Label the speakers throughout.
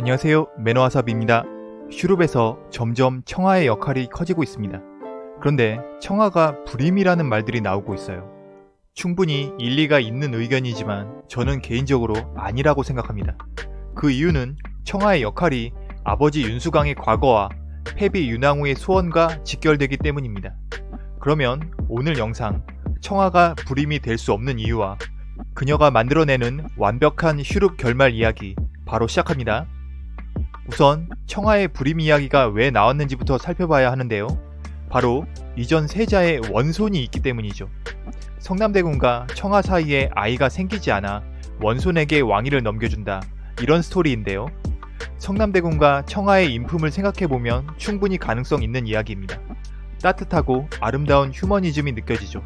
Speaker 1: 안녕하세요 매너와삽입니다. 슈룹에서 점점 청아의 역할이 커지고 있습니다. 그런데 청아가 불임이라는 말들이 나오고 있어요. 충분히 일리가 있는 의견이지만 저는 개인적으로 아니라고 생각합니다. 그 이유는 청아의 역할이 아버지 윤수강의 과거와 패비 윤왕후의 소원과 직결되기 때문입니다. 그러면 오늘 영상 청아가 불임이 될 수 없는 이유와 그녀가 만들어내는 완벽한 슈룹 결말 이야기 바로 시작합니다. 우선 청아의 불임 이야기가 왜 나왔는지부터 살펴봐야 하는데요. 바로 이전 세자의 원손이 있기 때문이죠. 성남대군과 청아 사이에 아이가 생기지 않아 원손에게 왕위를 넘겨준다. 이런 스토리인데요. 성남대군과 청아의 인품을 생각해보면 충분히 가능성 있는 이야기입니다. 따뜻하고 아름다운 휴머니즘이 느껴지죠.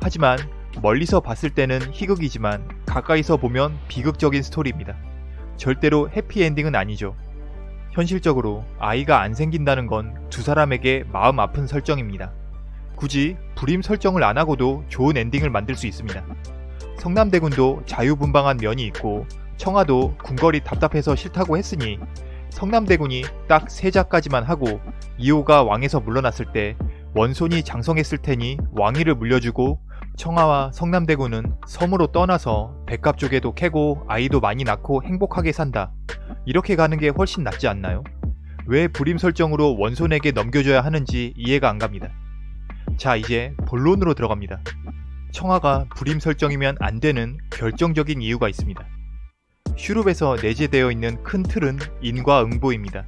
Speaker 1: 하지만 멀리서 봤을 때는 희극이지만 가까이서 보면 비극적인 스토리입니다. 절대로 해피엔딩은 아니죠. 현실적으로 아이가 안 생긴다는 건 두 사람에게 마음 아픈 설정입니다. 굳이 불임 설정을 안 하고도 좋은 엔딩을 만들 수 있습니다. 성남대군도 자유분방한 면이 있고 청아도 궁궐이 답답해서 싫다고 했으니 성남대군이 딱 세자까지만 하고 이호가 왕에서 물러났을 때 원손이 장성했을 테니 왕위를 물려주고 청아와 성남대군은 섬으로 떠나서 백갑 쪽에도 캐고 아이도 많이 낳고 행복하게 산다. 이렇게 가는 게 훨씬 낫지 않나요? 왜 불임 설정으로 원손에게 넘겨줘야 하는지 이해가 안 갑니다. 자 이제 본론으로 들어갑니다. 청아가 불임 설정이면 안 되는 결정적인 이유가 있습니다. 슈룹에서 내재되어 있는 큰 틀은 인과 응보입니다.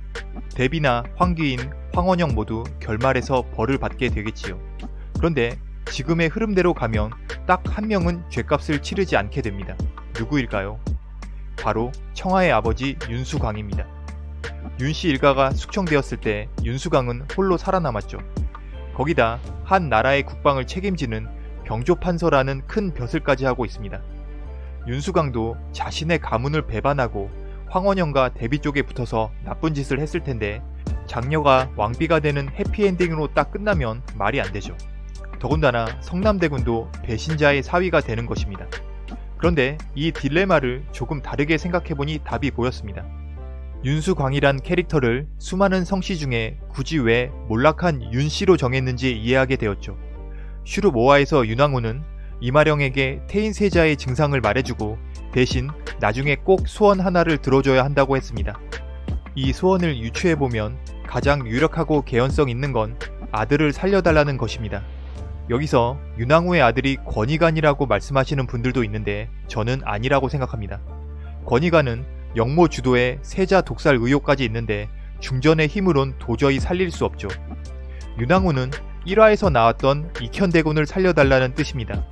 Speaker 1: 데비나 황귀인, 황원영 모두 결말에서 벌을 받게 되겠지요. 그런데 지금의 흐름대로 가면 딱 한 명은 죄값을 치르지 않게 됩니다. 누구일까요? 바로 청아의 아버지 윤수광입니다. 윤씨 일가가 숙청되었을 때 윤수광은 홀로 살아남았죠. 거기다 한 나라의 국방을 책임지는 병조판서라는 큰 벼슬까지 하고 있습니다. 윤수광도 자신의 가문을 배반하고 황원영과 대비 쪽에 붙어서 나쁜 짓을 했을 텐데 장녀가 왕비가 되는 해피엔딩으로 딱 끝나면 말이 안 되죠. 더군다나 성남대군도 배신자의 사위가 되는 것입니다. 그런데 이 딜레마를 조금 다르게 생각해보니 답이 보였습니다. 윤수광이란 캐릭터를 수많은 성씨 중에 굳이 왜 몰락한 윤씨로 정했는지 이해하게 되었죠. 슈룹 5화에서 윤왕후는 이마령에게 태인세자의 증상을 말해주고 대신 나중에 꼭 소원 하나를 들어줘야 한다고 했습니다. 이 소원을 유추해보면 가장 유력하고 개연성 있는 건 아들을 살려달라는 것입니다. 여기서 윤왕후의 아들이 권희관이라고 말씀하시는 분들도 있는데 저는 아니라고 생각합니다. 권희관은 영모 주도의 세자 독살 의혹까지 있는데 중전의 힘으론 도저히 살릴 수 없죠. 윤왕후는 1화에서 나왔던 익현대군을 살려달라는 뜻입니다.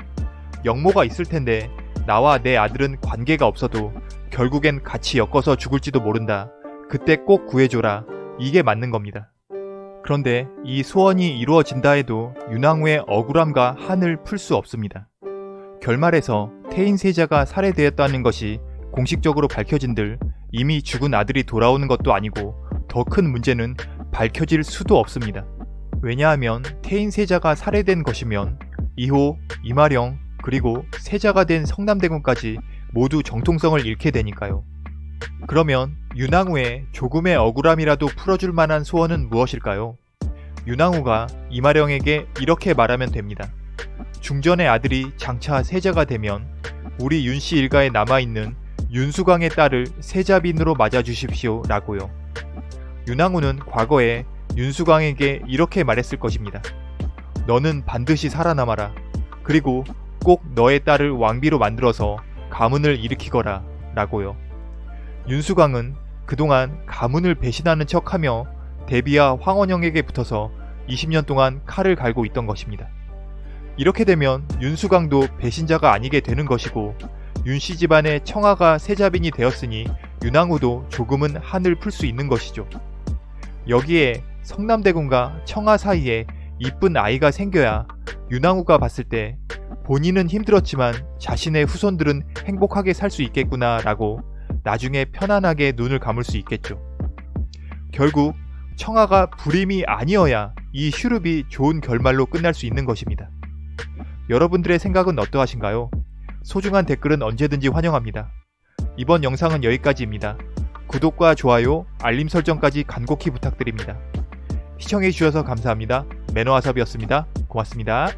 Speaker 1: 영모가 있을 텐데 나와 내 아들은 관계가 없어도 결국엔 같이 엮어서 죽을지도 모른다. 그때 꼭 구해줘라. 이게 맞는 겁니다. 그런데 이 소원이 이루어진다 해도 윤왕후의 억울함과 한을 풀 수 없습니다. 결말에서 태인세자가 살해되었다는 것이 공식적으로 밝혀진들 이미 죽은 아들이 돌아오는 것도 아니고 더 큰 문제는 밝혀질 수도 없습니다. 왜냐하면 태인세자가 살해된 것이면 이호, 이마령, 그리고 세자가 된 성남대군까지 모두 정통성을 잃게 되니까요. 그러면 윤왕후의 조금의 억울함이라도 풀어줄 만한 소원은 무엇일까요? 윤왕후가 이마령에게 이렇게 말하면 됩니다. 중전의 아들이 장차 세자가 되면 우리 윤씨 일가에 남아있는 윤수광의 딸을 세자빈으로 맞아주십시오 라고요. 윤왕후는 과거에 윤수광에게 이렇게 말했을 것입니다. 너는 반드시 살아남아라. 그리고 꼭 너의 딸을 왕비로 만들어서 가문을 일으키거라 라고요. 윤수광은 그동안 가문을 배신하는 척하며 데비와 황원영에게 붙어서 20년 동안 칼을 갈고 있던 것입니다. 이렇게 되면 윤수광도 배신자가 아니게 되는 것이고 윤씨 집안의 청아가 세자빈이 되었으니 윤왕후도 조금은 한을 풀 수 있는 것이죠. 여기에 성남대군과 청아 사이에 이쁜 아이가 생겨야 윤왕후가 봤을 때 본인은 힘들었지만 자신의 후손들은 행복하게 살 수 있겠구나 라고 나중에 편안하게 눈을 감을 수 있겠죠. 결국 청아가 불임이 아니어야 이 슈룹이 좋은 결말로 끝날 수 있는 것입니다. 여러분들의 생각은 어떠하신가요? 소중한 댓글은 언제든지 환영합니다. 이번 영상은 여기까지입니다. 구독과 좋아요, 알림 설정까지 간곡히 부탁드립니다. 시청해주셔서 감사합니다. 매너와삽이었습니다. 고맙습니다.